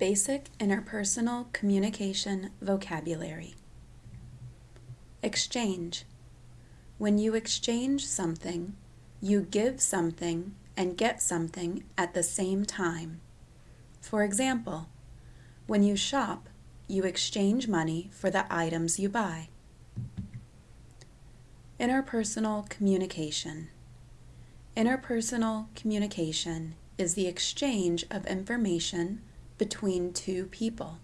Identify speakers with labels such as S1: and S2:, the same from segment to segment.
S1: Basic interpersonal communication vocabulary. Exchange. When you exchange something, you give something and get something at the same time. For example, when you shop, you exchange money for the items you buy. Interpersonal communication. Interpersonal communication is the exchange of information between two people.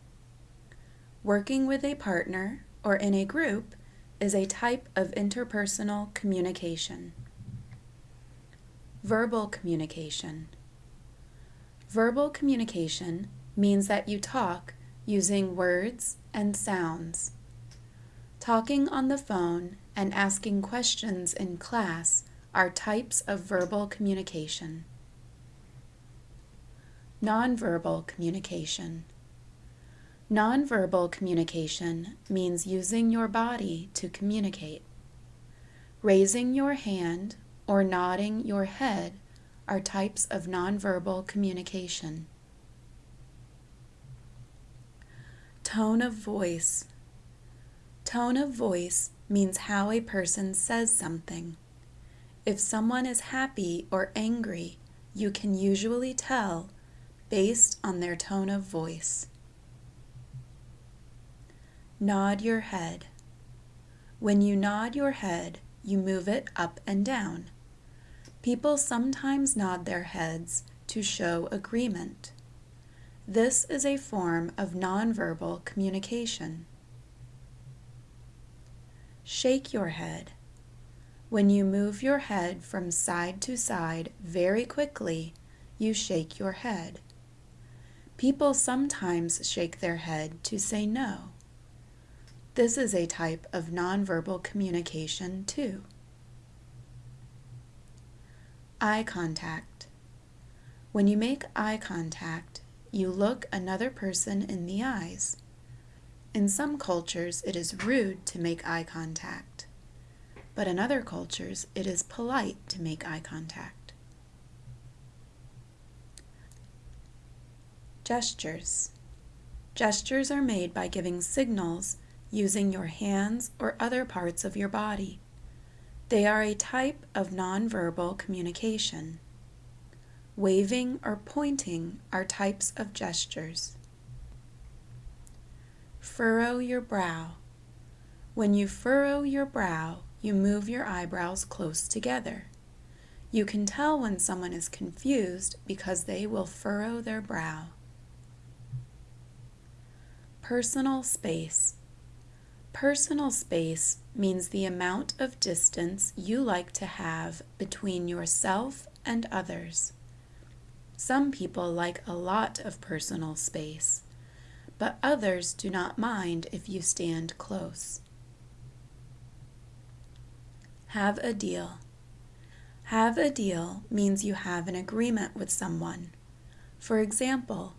S1: Working with a partner or in a group is a type of interpersonal communication. Verbal communication. Verbal communication means that you talk using words and sounds. Talking on the phone and asking questions in class are types of verbal communication. Nonverbal communication. Nonverbal communication means using your body to communicate. Raising your hand or nodding your head are types of nonverbal communication. Tone of voice. Tone of voice means how a person says something. If someone is happy or angry, you can usually tell based on their tone of voice. Nod your head. When you nod your head, you move it up and down. People sometimes nod their heads to show agreement. This is a form of nonverbal communication. Shake your head. When you move your head from side to side very quickly, you shake your head. People sometimes shake their head to say no. This is a type of nonverbal communication too. Eye contact. When you make eye contact, you look another person in the eyes. In some cultures, it is rude to make eye contact, but in other cultures, it is polite to make eye contact. Gestures. Gestures are made by giving signals using your hands or other parts of your body. They are a type of nonverbal communication. Waving or pointing are types of gestures. Furrow your brow. When you furrow your brow, you move your eyebrows close together. You can tell when someone is confused because they will furrow their brow. Personal space. Personal space means the amount of distance you like to have between yourself and others. Some people like a lot of personal space, but others do not mind if you stand close. Have a deal. Have a deal means you have an agreement with someone. For example,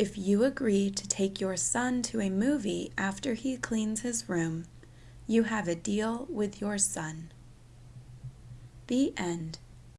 S1: if you agree to take your son to a movie after he cleans his room, you have a deal with your son. The end.